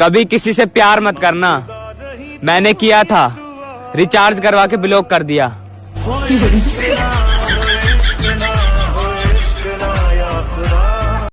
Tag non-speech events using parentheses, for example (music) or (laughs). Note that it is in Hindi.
कभी किसी से प्यार मत करना। मैंने किया था। रिचार्ज करवा के ब्लॉक कर दिया। (laughs)